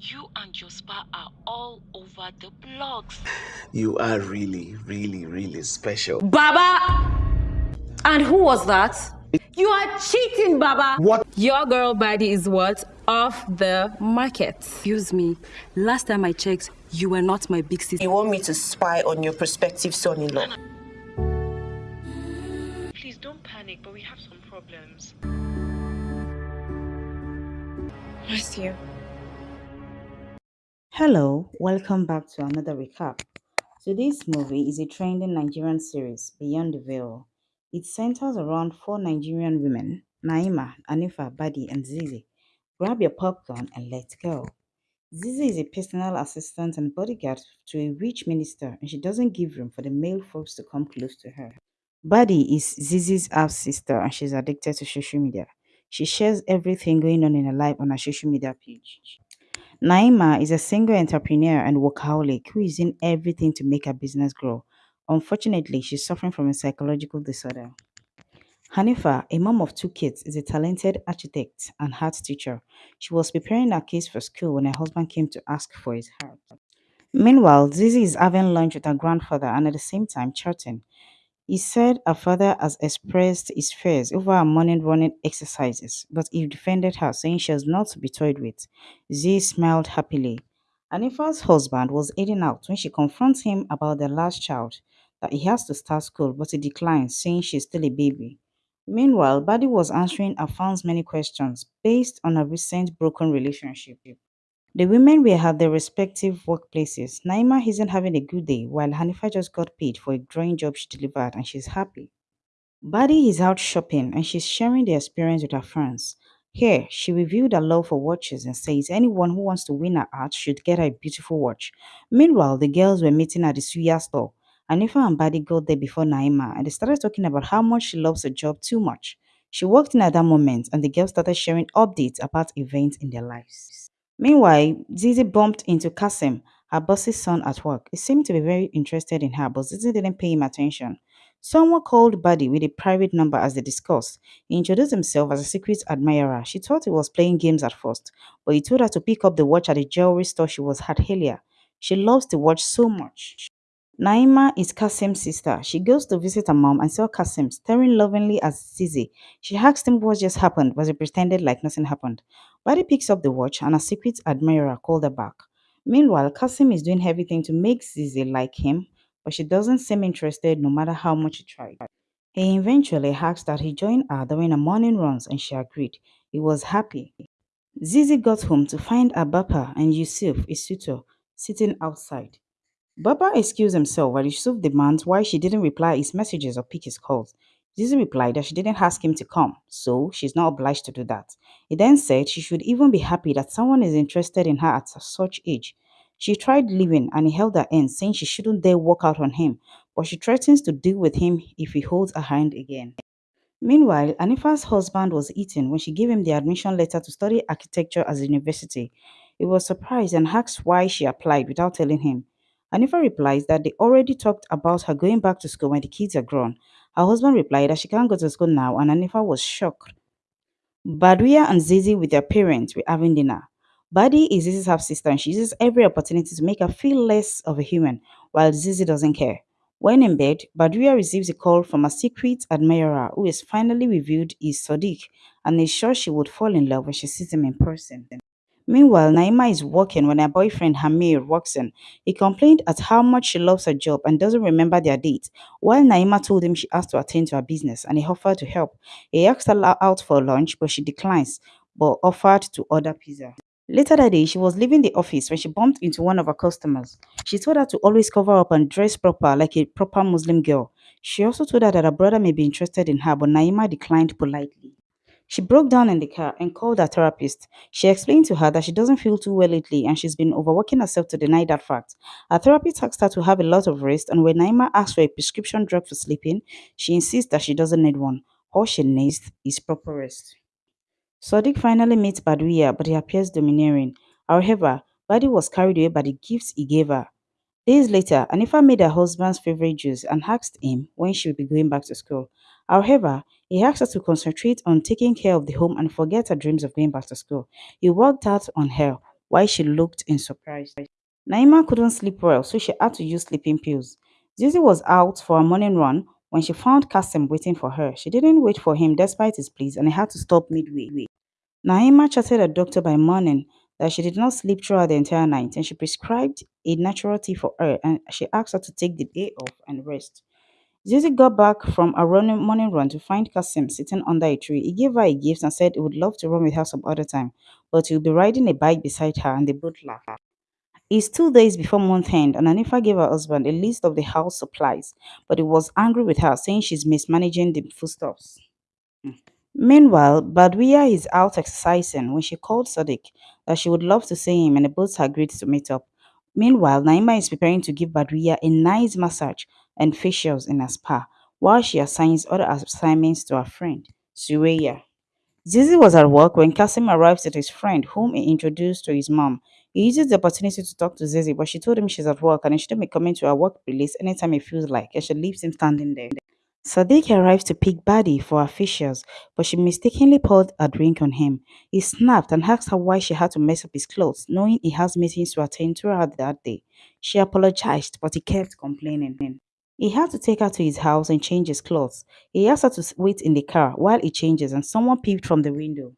You and your spa are all over the blogs. You are really, really, really special. Baba! And who was that? You are cheating, Baba! What? Your girl body is what? Off the market. Excuse me. Last time I checked, you were not my big sister. You want me to spy on your prospective son-in-law? Please don't panic, but we have some problems. Bless you. Hello, welcome back to another recap. Today's movie is a trending Nigerian series, Beyond the Veil. It centers around four Nigerian women, Naima, Anifa, Badi, and Zizi. Grab your popcorn and let's go. Zizi is a personal assistant and bodyguard to a rich minister, and she doesn't give room for the male folks to come close to her. Badi is Zizi's half sister, and she's addicted to social media. She shares everything going on in her life on her social media page. Naima is a single entrepreneur and workaholic who is in everything to make her business grow. Unfortunately, she's suffering from a psychological disorder. Hanifa, a mom of two kids, is a talented architect and art teacher. She was preparing her case for school when her husband came to ask for his help. Meanwhile, Zizi is having lunch with her grandfather and at the same time chatting. He said her father has expressed his fears over her morning running exercises, but he defended her, saying she was not to be toyed with. Z smiled happily. Anifa's husband was heading out when she confronts him about their last child, that he has to start school, but he declines, saying she is still a baby. Meanwhile, Badi was answering her fans' many questions based on a recent broken relationship. The women were at their respective workplaces. Naima isn't having a good day, while Hanifa just got paid for a drawing job she delivered and she's happy. Badi is out shopping and she's sharing the experience with her friends. Here, she revealed her love for watches and says anyone who wants to win her heart should get her a beautiful watch. Meanwhile, the girls were meeting at the Suya store. Hanifa and Badi got there before Naima and they started talking about how much she loves her job too much. She walked in at that moment and the girls started sharing updates about events in their lives. Meanwhile, Zizi bumped into Kasim, her boss's son at work. He seemed to be very interested in her, but Zizi didn't pay him attention. Someone called Badi with a private number as they discussed. He introduced himself as a secret admirer. She thought he was playing games at first, but he told her to pick up the watch at the jewelry store she was at earlier. She loves the watch so much. Naima is Kasim's sister. She goes to visit her mom and saw Kasim staring lovingly at Zizi. She asked him what just happened, but he pretended like nothing happened. Badi picks up the watch and a secret admirer called her back. Meanwhile, Kasim is doing everything to make Zizi like him, but she doesn't seem interested no matter how much he tried. He eventually asks that he join her during her morning runs and she agreed. He was happy. Zizi got home to find Abapa and Yusuf, his suitor, sitting outside. Baba excused himself while Yusuf demands why she didn't reply his messages or pick his calls. Zizi replied that she didn't ask him to come, so she's not obliged to do that. He then said she should even be happy that someone is interested in her at such age. She tried leaving and he held her hand, saying she shouldn't dare walk out on him, but she threatens to deal with him if he holds her hand again. Meanwhile, Anifa's husband was eaten when she gave him the admission letter to study architecture at the university. He was surprised and asked why she applied without telling him. Anifa replies that they already talked about her going back to school when the kids are grown. Her husband replied that she can't go to school now and Anifa was shocked. Baduya and Zizi with their parents were having dinner. Badi is Zizi's half-sister and she uses every opportunity to make her feel less of a human, while Zizi doesn't care. When in bed, Baduya receives a call from a secret admirer who is finally revealed is Sadiq and is sure she would fall in love when she sees him in person. Meanwhile, Naima is working when her boyfriend Hamir walks in. He complained at how much she loves her job and doesn't remember their date. While Naima told him she has to attend to her business and he offered to help. He asked her out for lunch, but she declines, but offered to order pizza. Later that day, she was leaving the office when she bumped into one of her customers. She told her to always cover up and dress proper like a proper Muslim girl. She also told her that her brother may be interested in her, but Naima declined politely. She broke down in the car and called her therapist. She explained to her that she doesn't feel too well lately and she's been overworking herself to deny that fact. Her therapist asked her to have a lot of rest, and when Naima asks for a prescription drug for sleeping, she insists that she doesn't need one. All she needs is proper rest. Sadiq finally meets Baduya, but he appears domineering. However, Badi was carried away by the gifts he gave her. Days later, Anifa made her husband's favorite juice and asked him when she would be going back to school. However, he asked her to concentrate on taking care of the home and forget her dreams of going back to school. He worked out on her, while she looked in surprise. Naima couldn't sleep well, so she had to use sleeping pills. Zizi was out for a morning run when she found Kasim waiting for her. She didn't wait for him despite his pleas and he had to stop midway. Naima chatted a doctor by morning that she did not sleep throughout the entire night and she prescribed a natural tea for her and she asked her to take the day off and rest. Zizi got back from a running morning run to find Kasim sitting under a tree. He gave her a gift and said he would love to run with her some other time, but he would be riding a bike beside her and they both laughed. It's two days before month end, and Anifa gave her husband a list of the house supplies, but he was angry with her, saying she's mismanaging the foodstuffs. Meanwhile, Badwiya is out exercising when she called Sadiq that she would love to see him and they both agreed to meet up. Meanwhile, Naima is preparing to give Badwiya a nice massage and facials in a spa while she assigns other assignments to her friend, Suraya. Zizi was at work when Kasim arrives at his friend, whom he introduced to his mom. He uses the opportunity to talk to Zizi, but she told him she's at work and he shouldn't be coming to her workplace anytime he feels like, and she leaves him standing there. Sadiq arrives to pick Badi for her facials, but she mistakenly poured a drink on him. He snapped and asked her why she had to mess up his clothes, knowing he has meetings to attend throughout that day. She apologized, but he kept complaining. He had to take her to his house and change his clothes. He asked her to wait in the car while he changes and someone peeped from the window.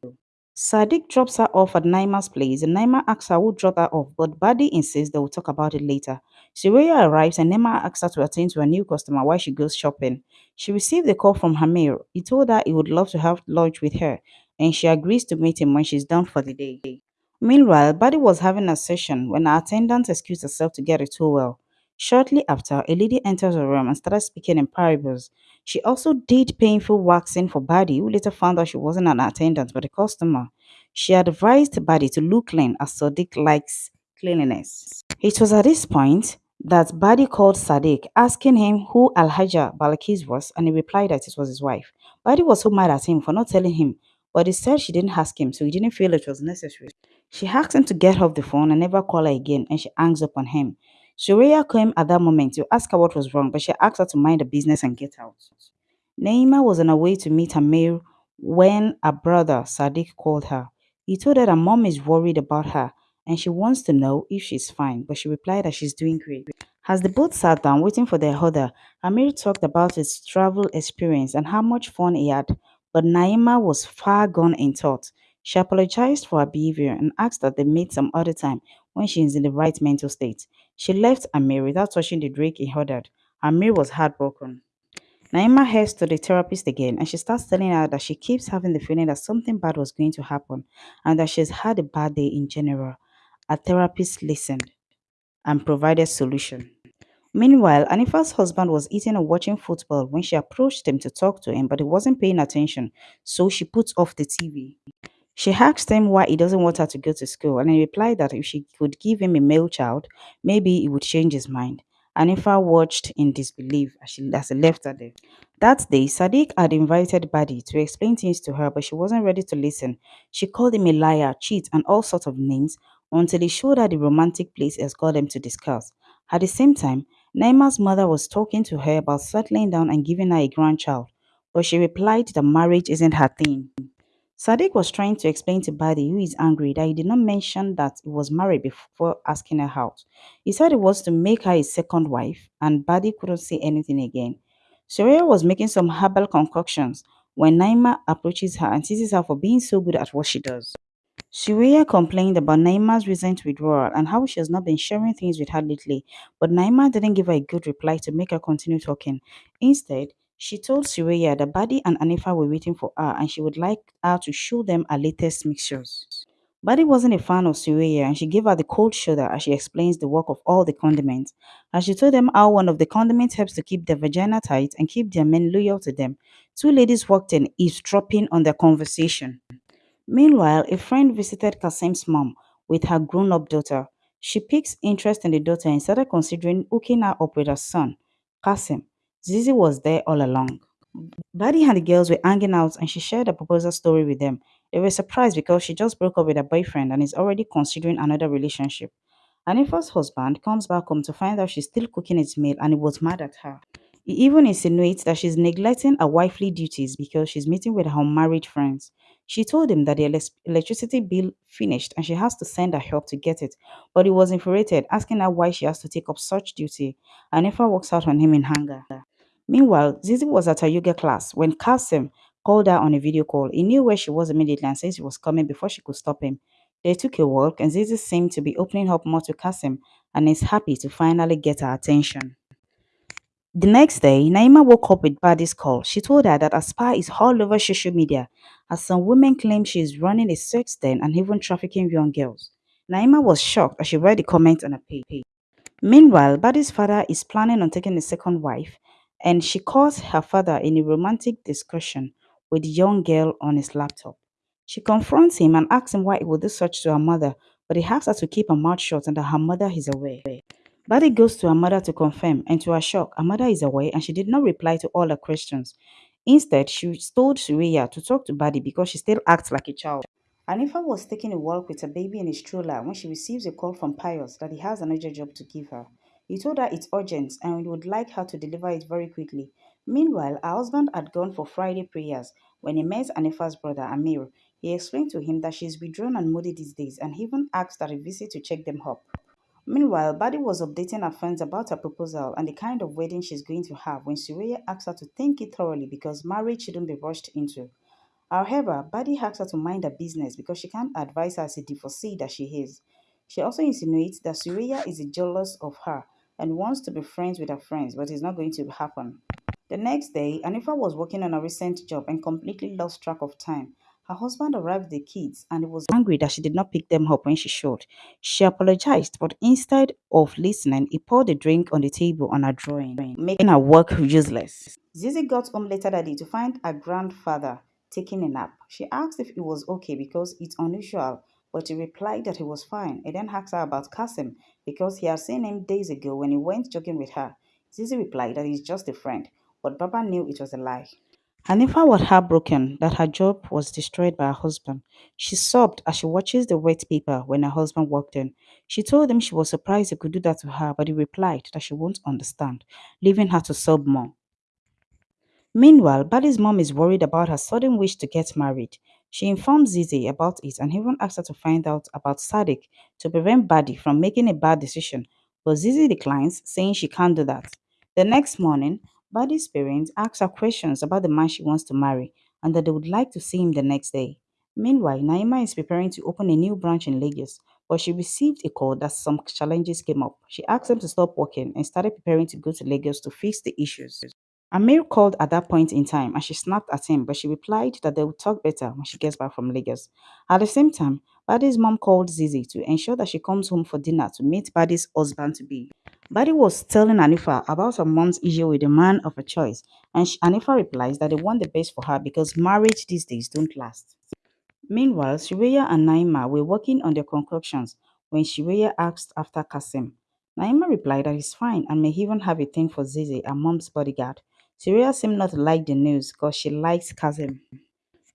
Sadiq drops her off at Naima's place and Naima asks her who dropped her off but Badi insists they will talk about it later. Suraya arrives and Naima asks her to attend to a new customer while she goes shopping. She received a call from Hamir. He told her he would love to have lunch with her and she agrees to meet him when she's done for the day. Meanwhile, Badi was having a session when her attendant excused herself to get a towel. Shortly after, a lady enters her room and started speaking in parables. She also did painful waxing for Badi, who later found out she wasn't an attendant but a customer. She advised Badi to look clean as Sadiq likes cleanliness. It was at this point that Badi called Sadiq, asking him who Alhaja Balakis was, and he replied that it was his wife. Badi was so mad at him for not telling him, but he said she didn't ask him, so he didn't feel it was necessary. She asked him to get off the phone and never call her again, and she hangs up on him. Suraya came at that moment to ask her what was wrong, but she asked her to mind the business and get out. Naima was on her way to meet Amir when her brother Sadiq called her. He told her that mom is worried about her and she wants to know if she's fine, but she replied that she's doing great. As the both sat down waiting for their order, Amir talked about his travel experience and how much fun he had, but Naima was far gone in thought. She apologized for her behavior and asked that they meet some other time when she is in the right mental state. She left Amir without touching the drink he ordered. Amir was heartbroken. Naima heads to the therapist again and she starts telling her that she keeps having the feeling that something bad was going to happen and that she's had a bad day in general. A therapist listened and provided solution. Meanwhile, Anifa's husband was eating and watching football when she approached him to talk to him, but he wasn't paying attention, so she put off the TV. She asked him why he doesn't want her to go to school, and he replied that if she could give him a male child, maybe he would change his mind. Anifa watched in disbelief as, she, as he left her there. That day, Sadiq had invited Badi to explain things to her, but she wasn't ready to listen. She called him a liar, cheat, and all sorts of names until he showed her the romantic place has got them to discuss. At the same time, Naima's mother was talking to her about settling down and giving her a grandchild, but she replied that marriage isn't her thing. Sadiq was trying to explain to Badi, who is angry, that he did not mention that he was married before asking her out. He said it was to make her his second wife, and Badi couldn't say anything again. Surya was making some herbal concoctions when Naima approaches her and teases her for being so good at what she does. Surya complained about Naima's recent withdrawal and how she has not been sharing things with her lately, but Naima didn't give her a good reply to make her continue talking. Instead, she told Suraya that Badi and Anifa were waiting for her and she would like her to show them her latest mixtures. Badi wasn't a fan of Suraya and she gave her the cold shoulder as she explains the work of all the condiments. As she told them how one of the condiments helps to keep their vagina tight and keep their men loyal to them, two ladies walked in, eavesdropping on their conversation. Meanwhile, a friend visited Kasim's mom with her grown-up daughter. She picked interest in the daughter and started considering hooking her up with her son, Kasim. Zizi was there all along. Badi and the girls were hanging out and she shared a proposal story with them. They were surprised because she just broke up with her boyfriend and is already considering another relationship. Anifa's husband comes back home to find out she's still cooking his meal and he was mad at her. He even insinuates that she's neglecting her wifely duties because she's meeting with her unmarried friends. She told him that the elec- electricity bill finished and she has to send her help to get it, but he was infuriated, asking her why she has to take up such duty. Anifa walks out on him in anger. Meanwhile, Zizi was at her yoga class when Kasim called her on a video call. He knew where she was immediately and said he was coming before she could stop him. They took a walk and Zizi seemed to be opening up more to Kasim and is happy to finally get her attention. The next day, Naima woke up with Badi's call. She told her that Aspire is all over social media, as some women claim she is running a sex den and even trafficking young girls. Naima was shocked as she read the comments on her page. Meanwhile, Badi's father is planning on taking a second wife, and she calls her father in a romantic discussion with a young girl on his laptop. She confronts him and asks him why he would do such to her mother, but he asks her to keep her mouth shut and that her mother is aware. Badi goes to her mother to confirm, and to her shock, her mother is away and she did not reply to all her questions. Instead, she told Surya to talk to Badi because she still acts like a child. Anifa was taking a walk with her baby in a stroller when she receives a call from Pius that he has an urgent job to give her. He told her it's urgent and he would like her to deliver it very quickly. Meanwhile, her husband had gone for Friday prayers when he met Anifa's brother Amir. He explained to him that she is withdrawn and moody these days and even asked that a visit to check them up. Meanwhile, Badi was updating her friends about her proposal and the kind of wedding she's going to have when Surya asked her to think it thoroughly because marriage shouldn't be rushed into. However, Badi asks her to mind her business because she can't advise her as a divorcee that she is. She also insinuates that Surya is jealous of her and wants to be friends with her friends, but it's not going to happen. The next day, Anifa was working on a recent job and completely lost track of time. Her husband arrived with the kids and he was angry that she did not pick them up when she should. She apologized, but instead of listening, he poured a drink on the table on her drawing, making her work useless. Zizi got home later that day to find her grandfather taking a nap. She asked if it was okay because it's unusual, but he replied that he was fine. He then asked her about Kasim because he had seen him days ago when he went jogging with her. Zizi replied that he's just a friend, but Baba knew it was a lie. Hanifa was heartbroken that her job was destroyed by her husband. She sobbed as she watches the wet paper when her husband walked in. She told him she was surprised he could do that to her, but he replied that she won't understand, leaving her to sob more. Meanwhile, Badi's mom is worried about her sudden wish to get married. She informs Zizi about it and even asks her to find out about Sadiq to prevent Badi from making a bad decision, but Zizi declines, saying she can't do that. The next morning, Badi's parents ask her questions about the man she wants to marry and that they would like to see him the next day. Meanwhile, Naima is preparing to open a new branch in Lagos, but she received a call that some challenges came up. She asked them to stop working and started preparing to go to Lagos to fix the issues. Amir called at that point in time and she snapped at him, but she replied that they would talk better when she gets back from Lagos. At the same time, Badi's mom called Zizi to ensure that she comes home for dinner to meet Badi's husband to be. Badi was telling Anifa about her mom's issue with the man of her choice, and she, Anifa replies that they want the best for her because marriage these days don't last. Meanwhile, Suraya and Naima were working on their concoctions when Suraya asked after Kasim. Naima replied that he's fine and may even have a thing for Zizi, her mom's bodyguard. Suraya seemed not to like the news because she likes Kazim.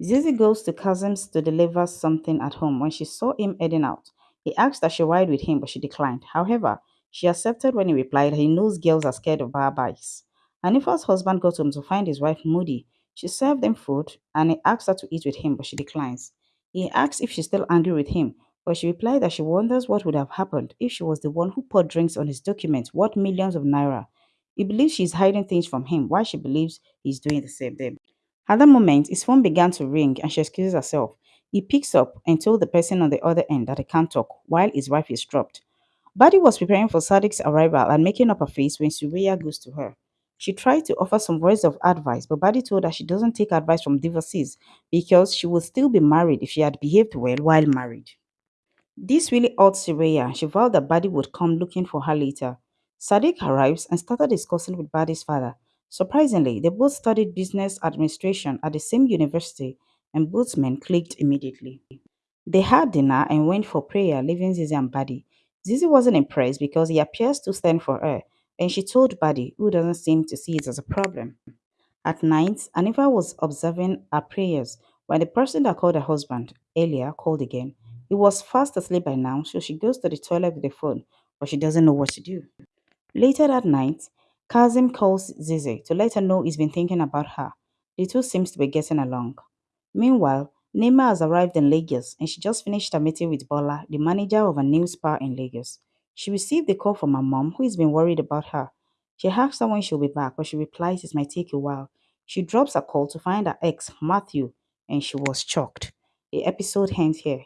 Zizi goes to Kazim's to deliver something at home. When she saw him heading out, he asked that she ride with him, but she declined. However, she accepted when he replied he knows girls are scared of bar bikes. Hanifa's husband got home to find his wife moody. She served them food and he asked her to eat with him, but she declines. He asks if she's still angry with him, but she replied that she wonders what would have happened if she was the one who poured drinks on his documents worth millions of naira. He believes she's hiding things from him while she believes he's doing the same thing. At that moment, his phone began to ring and she excuses herself. He picks up and told the person on the other end that he can't talk while his wife is dropped. Badi was preparing for Sadiq's arrival and making up her face when Suraya goes to her. She tried to offer some words of advice, but Badi told her she doesn't take advice from divorcees because she would still be married if she had behaved well while married. This really hurt Suraya. She vowed that Badi would come looking for her later. Sadiq arrives and started discussing with Badi's father. Surprisingly, they both studied business administration at the same university and both men clicked immediately. They had dinner and went for prayer, leaving Zizi and Badi. Zizi wasn't impressed because he appears to stand for her, and she told Badi, who doesn't seem to see it as a problem. At night, Anifa was observing her prayers when the person that called her husband earlier called again. He was fast asleep by now, so she goes to the toilet with the phone, but she doesn't know what to do. Later that night, Kazim calls Zizi to let her know he's been thinking about her. The two seems to be getting along. Meanwhile, Naima has arrived in Lagos and she just finished a meeting with Bola, the manager of a new spa in Lagos. She received a call from her mom, who has been worried about her. She asks her when she'll be back, but she replies it might take a while. She drops a call to find her ex, Matthew, and she was shocked. The episode ends here.